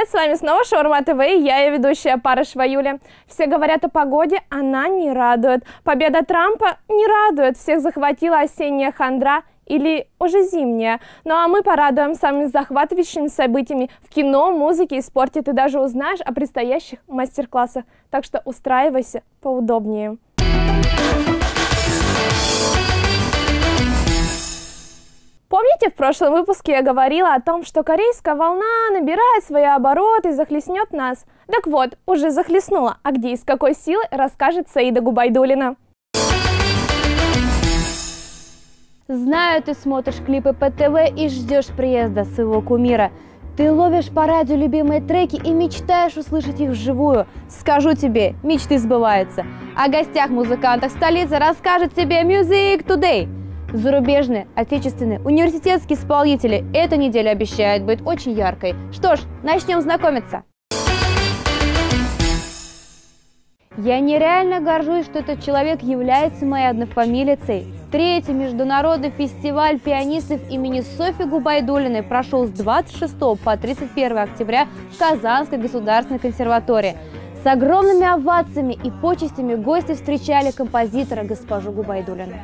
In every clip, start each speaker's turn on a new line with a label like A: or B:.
A: привет! С вами снова Шаурма ТВ и я, ее ведущая Парышева Юля. Все говорят о погоде, она не радует. Победа Трампа не радует. Всех захватила осенняя хандра или уже зимняя. Ну а мы порадуем самыми захватывающими событиями в кино, музыке и спорте. Ты даже узнаешь о предстоящих мастер-классах. Так что устраивайся поудобнее. Помните, в прошлом выпуске я говорила о том, что корейская волна набирает свои обороты и захлестнет нас? Так вот, уже захлестнула. А где и с какой силой, расскажет Саида Губайдулина.
B: Знаю, ты смотришь клипы по ТВ и ждешь приезда своего кумира. Ты ловишь по радио любимые треки и мечтаешь услышать их вживую. Скажу тебе, мечты сбываются. О гостях музыкантах столицы расскажет тебе Music Today – Зарубежные, отечественные, университетские исполнители. Эта неделя обещает быть очень яркой. Что ж, начнем знакомиться. Я нереально горжусь, что этот человек является моей однофамилицей. Третий международный фестиваль пианистов имени Софьи Губайдулиной прошел с 26 по 31 октября в Казанской государственной консерватории. С огромными овациями и почестями гости встречали композитора госпожу Губайдулину.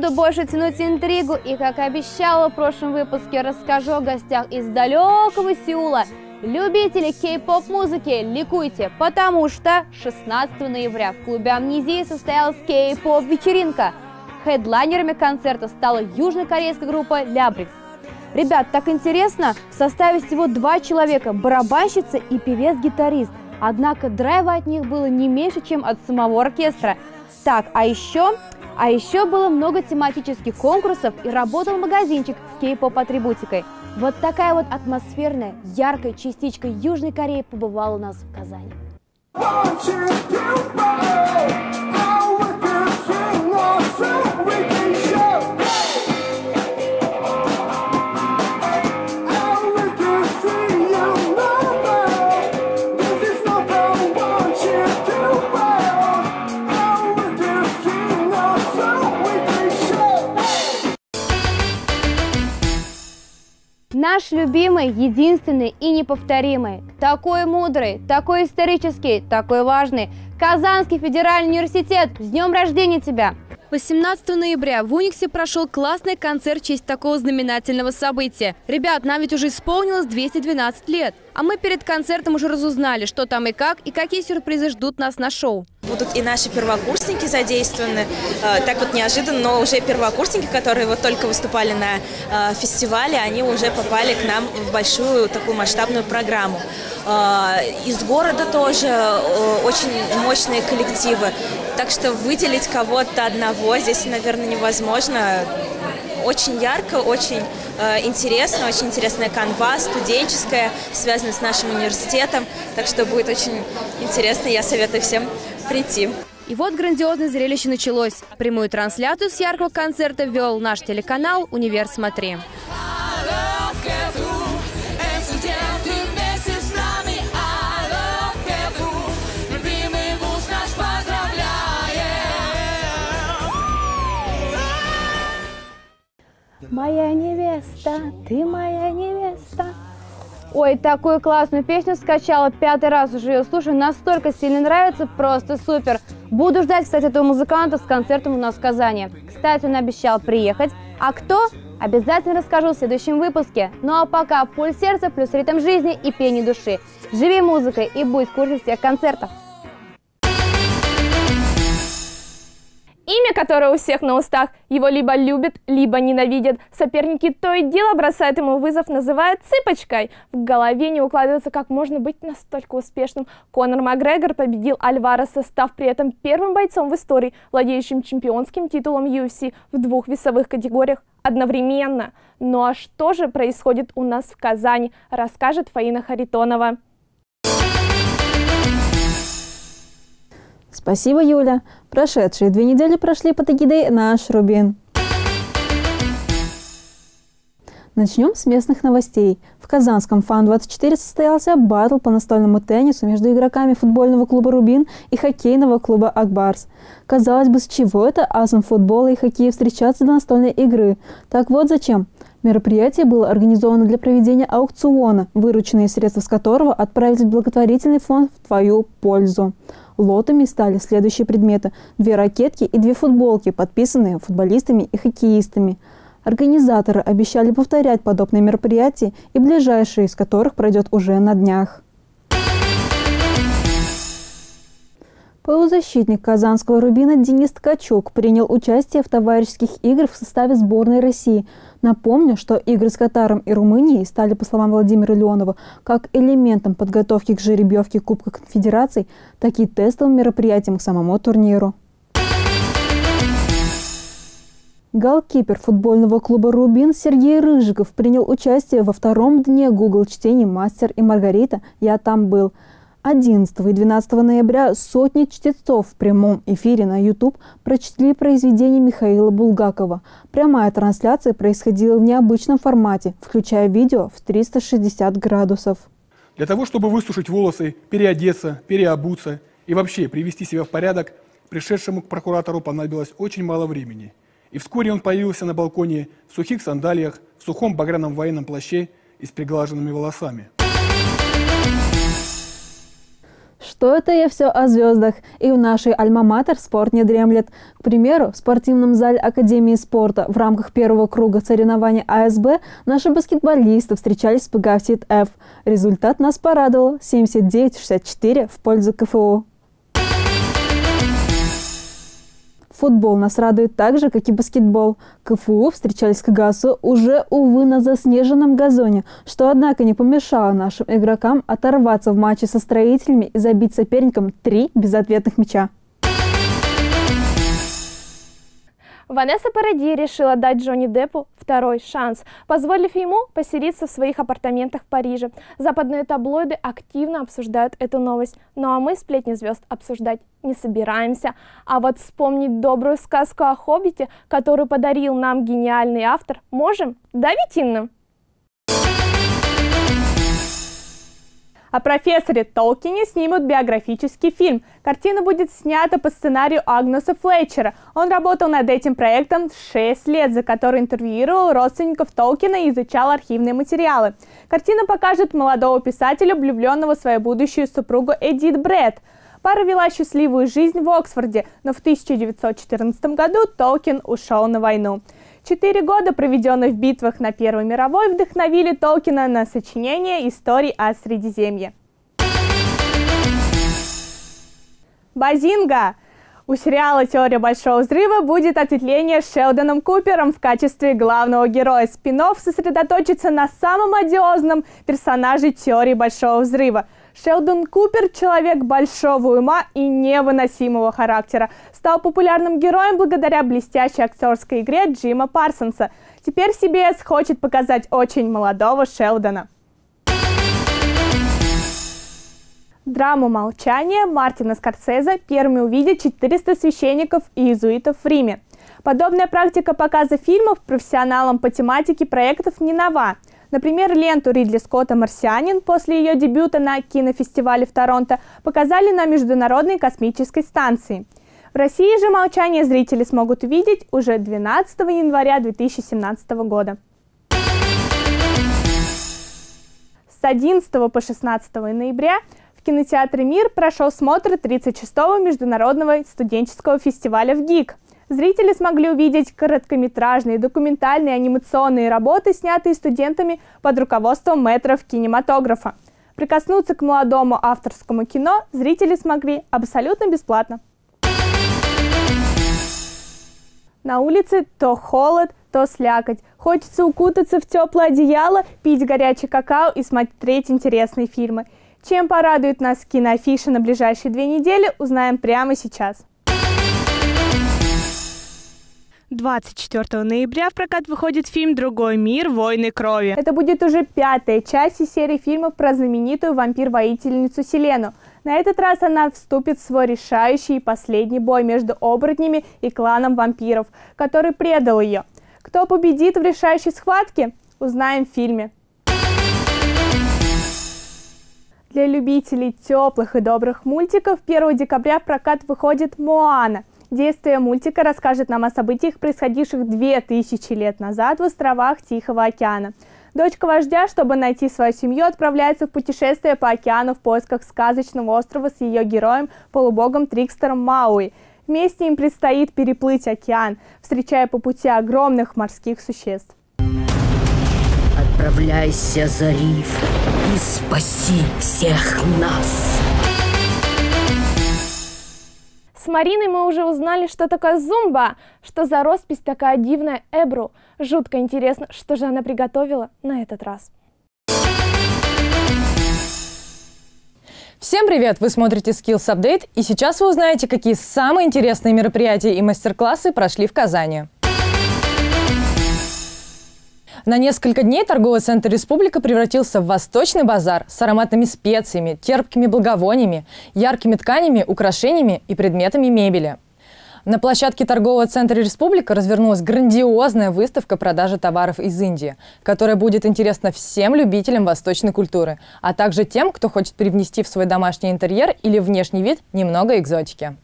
B: Буду больше тянуть интригу и, как обещала в прошлом выпуске, расскажу о гостях из далекого Сеула. Любители кей-поп музыки, ликуйте, потому что 16 ноября в клубе Амнезии состоялась кей-поп вечеринка. Хедлайнерами концерта стала южнокорейская группа Лябрикс. Ребят, так интересно, в составе всего два человека, барабанщица и певец-гитарист. Однако драйва от них было не меньше, чем от самого оркестра. Так, а еще а еще было много тематических конкурсов и работал магазинчик с кей-поп-атрибутикой. Вот такая вот атмосферная, яркая частичка Южной Кореи побывала у нас в Казани. Наш любимый, единственный и неповторимый, такой мудрый, такой исторический, такой важный, Казанский федеральный университет, с днем рождения тебя!
C: 18 ноября в Униксе прошел классный концерт в честь такого знаменательного события. Ребят, нам ведь уже исполнилось 212 лет. А мы перед концертом уже разузнали, что там и как, и какие сюрпризы ждут нас на шоу.
D: Будут и наши первокурсники задействованы, э, так вот неожиданно, но уже первокурсники, которые вот только выступали на э, фестивале, они уже попали к нам в большую такую масштабную программу. Э, из города тоже очень мощные коллективы, так что выделить кого-то одного здесь, наверное, невозможно очень ярко, очень э, интересно, очень интересная канва, студенческая, связанная с нашим университетом. Так что будет очень интересно, я советую всем прийти.
C: И вот грандиозное зрелище началось. Прямую трансляцию с яркого концерта вел наш телеканал «Универ Смотри».
B: Моя невеста, ты моя невеста. Ой, такую классную песню скачала, пятый раз уже ее слушаю, настолько сильно нравится, просто супер. Буду ждать, кстати, этого музыканта с концертом у нас в Казани. Кстати, он обещал приехать. А кто? Обязательно расскажу в следующем выпуске. Ну а пока пульс сердца плюс ритм жизни и пение души. Живи музыкой и будь в курсе всех концертов.
A: Имя, которое у всех на устах, его либо любят, либо ненавидят. Соперники то и дело бросают ему вызов, называют цыпочкой. В голове не укладывается, как можно быть настолько успешным. Конор Макгрегор победил Альвареса, став при этом первым бойцом в истории, владеющим чемпионским титулом UFC в двух весовых категориях одновременно. Ну а что же происходит у нас в Казани, расскажет Фаина Харитонова.
E: Спасибо, Юля. Прошедшие две недели прошли под эгидой «Наш Рубин». Начнем с местных новостей. В Казанском Фан-24 состоялся батл по настольному теннису между игроками футбольного клуба «Рубин» и хоккейного клуба «Акбарс». Казалось бы, с чего это асам футбола и хоккея встречаться до настольной игры? Так вот зачем. Мероприятие было организовано для проведения аукциона, вырученные средства с которого отправились в благотворительный фонд в твою пользу. Лотами стали следующие предметы – две ракетки и две футболки, подписанные футболистами и хоккеистами. Организаторы обещали повторять подобные мероприятия и ближайшие из которых пройдет уже на днях. Полузащитник казанского «Рубина» Денис Ткачук принял участие в товарищеских играх в составе сборной России. Напомню, что игры с Катаром и Румынией стали, по словам Владимира Леонова, как элементом подготовки к жеребьевке Кубка Конфедераций, так и тестовым мероприятием к самому турниру. Голкипер футбольного клуба «Рубин» Сергей Рыжиков принял участие во втором дне Google чтений «Мастер и Маргарита. Я там был». 11 и 12 ноября сотни чтецов в прямом эфире на YouTube прочтили произведение Михаила Булгакова. Прямая трансляция происходила в необычном формате, включая видео в 360 градусов.
F: Для того, чтобы высушить волосы, переодеться, переобуться и вообще привести себя в порядок, пришедшему к прокуратору понадобилось очень мало времени. И вскоре он появился на балконе в сухих сандалиях, в сухом багряном военном плаще и с приглаженными волосами.
E: Что это я все о звездах? И в нашей альма-матер спорт не дремлет. К примеру, в спортивном зале Академии спорта в рамках первого круга соревнований АСБ наши баскетболисты встречались с ПГАФСИТ F. Результат нас порадовал – 79-64 в пользу КФУ. Футбол нас радует так же, как и баскетбол. КФУ встречались с КГАСу уже, увы, на заснеженном газоне, что, однако, не помешало нашим игрокам оторваться в матче со строителями и забить соперникам три безответных мяча.
A: Ванесса Паради решила дать Джонни Деппу второй шанс, позволив ему поселиться в своих апартаментах в Париже. Западные таблоиды активно обсуждают эту новость, ну а мы сплетни звезд обсуждать не собираемся. А вот вспомнить добрую сказку о Хоббите, которую подарил нам гениальный автор, можем? Да, Витинна?
G: О профессоре Толкине снимут биографический фильм. Картина будет снята по сценарию Агнеса Флетчера. Он работал над этим проектом 6 лет, за который интервьюировал родственников Толкина и изучал архивные материалы. Картина покажет молодого писателя, влюбленного в свою будущую супругу Эдит Брэд. Пара вела счастливую жизнь в Оксфорде, но в 1914 году Толкин ушел на войну. Четыре года, проведенные в битвах на Первой мировой, вдохновили Толкина на сочинение историй о Средиземье. Базинга! У сериала «Теория Большого Взрыва» будет ответвление с Шелдоном Купером в качестве главного героя. Спинов сосредоточится на самом одиозном персонаже «Теории Большого Взрыва» – Шелдон Купер, человек большого ума и невыносимого характера, стал популярным героем благодаря блестящей актерской игре Джима Парсонса. Теперь CBS хочет показать очень молодого Шелдона. Драму «Молчание» Мартина Скорсезе первыми увидят 400 священников и иезуитов в Риме. Подобная практика показа фильмов профессионалам по тематике проектов не нова – Например, ленту Ридли Скотта «Марсианин» после ее дебюта на кинофестивале в Торонто показали на Международной космической станции. В России же «Молчание» зрители смогут увидеть уже 12 января 2017 года. С 11 по 16 ноября в кинотеатре «Мир» прошел смотр 36-го Международного студенческого фестиваля в ГИК – Зрители смогли увидеть короткометражные, документальные, анимационные работы, снятые студентами под руководством метров кинематографа. Прикоснуться к молодому авторскому кино зрители смогли абсолютно бесплатно. На улице то холод, то слякоть. Хочется укутаться в теплое одеяло, пить горячий какао и смотреть интересные фильмы. Чем порадует нас киноафиша на ближайшие две недели, узнаем прямо сейчас.
H: 24 ноября в прокат выходит фильм «Другой мир. Войны крови».
G: Это будет уже пятая часть из серии фильмов про знаменитую вампир-воительницу Селену. На этот раз она вступит в свой решающий и последний бой между оборотнями и кланом вампиров, который предал ее. Кто победит в решающей схватке, узнаем в фильме. Для любителей теплых и добрых мультиков 1 декабря в прокат выходит «Моана». Действие мультика расскажет нам о событиях, происходивших 2000 лет назад в островах Тихого океана. Дочка вождя, чтобы найти свою семью, отправляется в путешествие по океану в поисках сказочного острова с ее героем, полубогом Трикстером Мауи. Вместе им предстоит переплыть океан, встречая по пути огромных морских существ.
I: Отправляйся за риф и спаси всех нас.
A: С Мариной мы уже узнали, что такое зумба, что за роспись такая дивная Эбру. Жутко интересно, что же она приготовила на этот раз.
J: Всем привет! Вы смотрите Skills Update, и сейчас вы узнаете, какие самые интересные мероприятия и мастер-классы прошли в Казани. На несколько дней торговый центр «Республика» превратился в восточный базар с ароматными специями, терпкими благовониями, яркими тканями, украшениями и предметами мебели. На площадке торгового центра «Республика» развернулась грандиозная выставка продажи товаров из Индии, которая будет интересна всем любителям восточной культуры, а также тем, кто хочет привнести в свой домашний интерьер или внешний вид немного экзотики.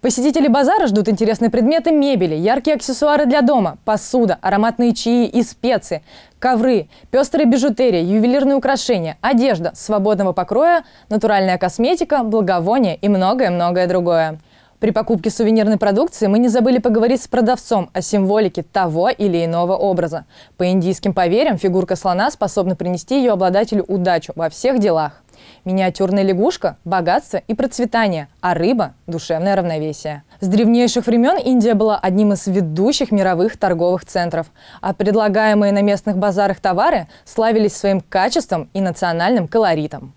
J: Посетители базара ждут интересные предметы мебели, яркие аксессуары для дома, посуда, ароматные чаи и специи, ковры, пестрые бижутерия, ювелирные украшения, одежда свободного покроя, натуральная косметика, благовония и многое-многое другое. При покупке сувенирной продукции мы не забыли поговорить с продавцом о символике того или иного образа. По индийским поверьям, фигурка слона способна принести ее обладателю удачу во всех делах. Миниатюрная лягушка – богатство и процветание, а рыба – душевное равновесие. С древнейших времен Индия была одним из ведущих мировых торговых центров, а предлагаемые на местных базарах товары славились своим качеством и национальным колоритом.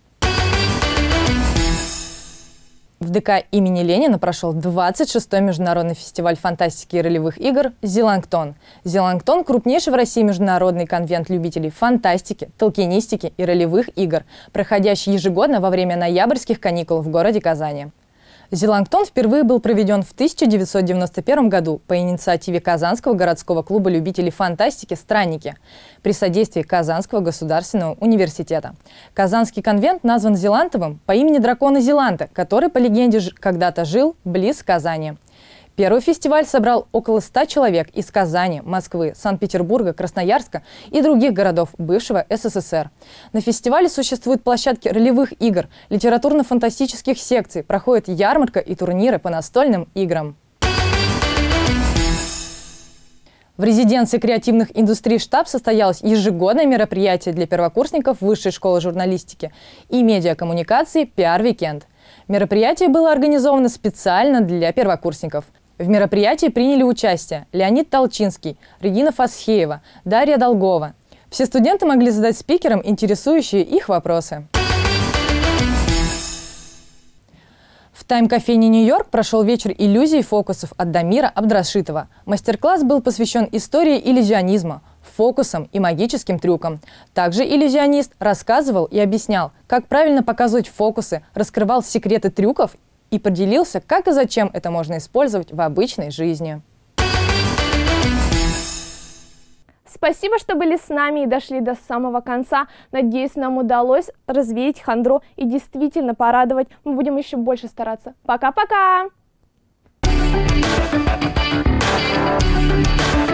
J: В ДК имени Ленина прошел 26-й международный фестиваль фантастики и ролевых игр «Зелангтон». «Зелангтон» – крупнейший в России международный конвент любителей фантастики, толкинистики и ролевых игр, проходящий ежегодно во время ноябрьских каникул в городе Казани. Зелангтон впервые был проведен в 1991 году по инициативе Казанского городского клуба любителей фантастики «Странники» при содействии Казанского государственного университета. Казанский конвент назван Зелантовым по имени дракона Зеланта, который, по легенде, когда-то жил близ Казани. Первый фестиваль собрал около 100 человек из Казани, Москвы, Санкт-Петербурга, Красноярска и других городов бывшего СССР. На фестивале существуют площадки ролевых игр, литературно-фантастических секций, проходят ярмарка и турниры по настольным играм. В резиденции креативных индустрий штаб состоялось ежегодное мероприятие для первокурсников Высшей школы журналистики и медиакоммуникации «Пиар-викенд». Мероприятие было организовано специально для первокурсников. В мероприятии приняли участие Леонид Толчинский, Регина Фасхеева, Дарья Долгова. Все студенты могли задать спикерам интересующие их вопросы. В тайм-кофейне «Нью-Йорк» прошел вечер иллюзий и фокусов от Дамира Абдрашитова. Мастер-класс был посвящен истории иллюзионизма, фокусам и магическим трюкам. Также иллюзионист рассказывал и объяснял, как правильно показывать фокусы, раскрывал секреты трюков и поделился, как и зачем это можно использовать в обычной жизни.
A: Спасибо, что были с нами и дошли до самого конца. Надеюсь, нам удалось развеять хандру и действительно порадовать. Мы будем еще больше стараться. Пока-пока! Thank you.